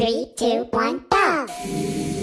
Three, two, one, go!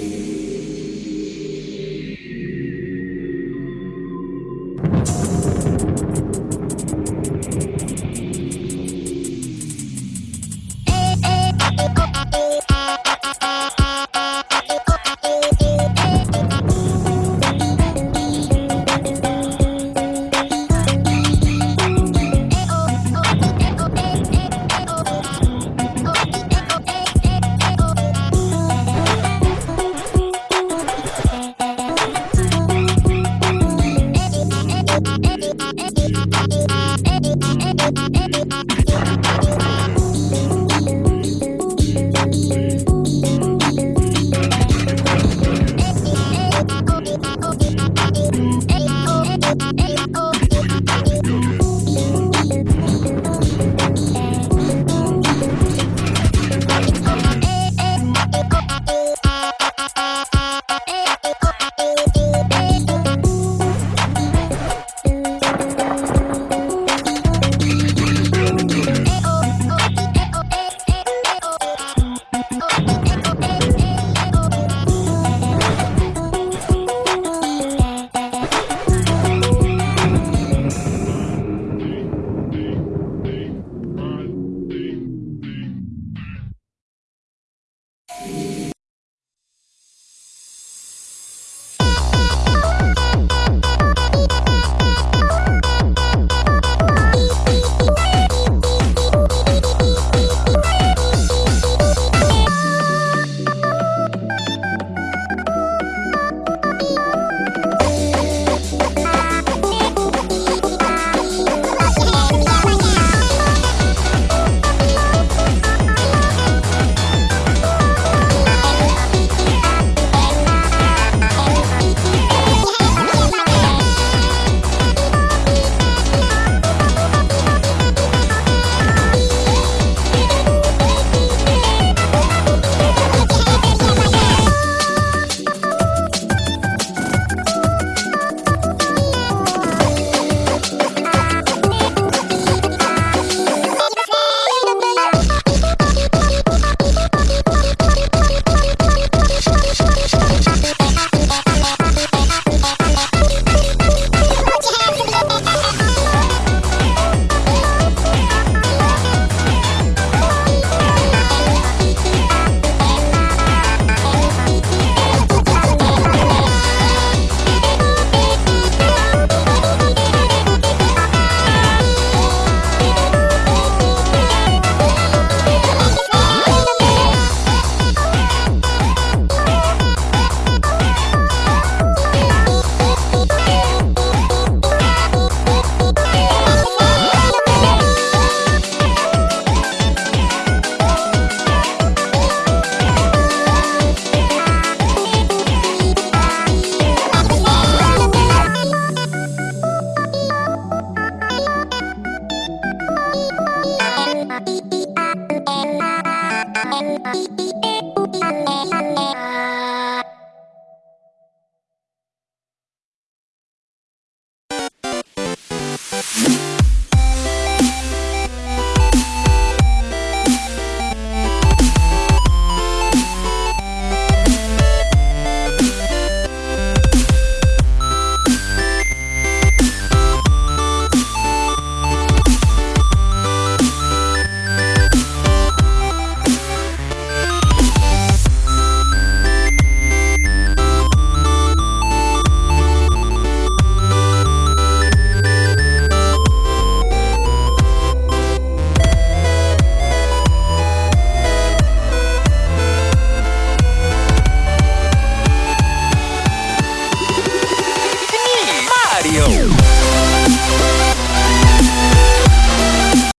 しておきたん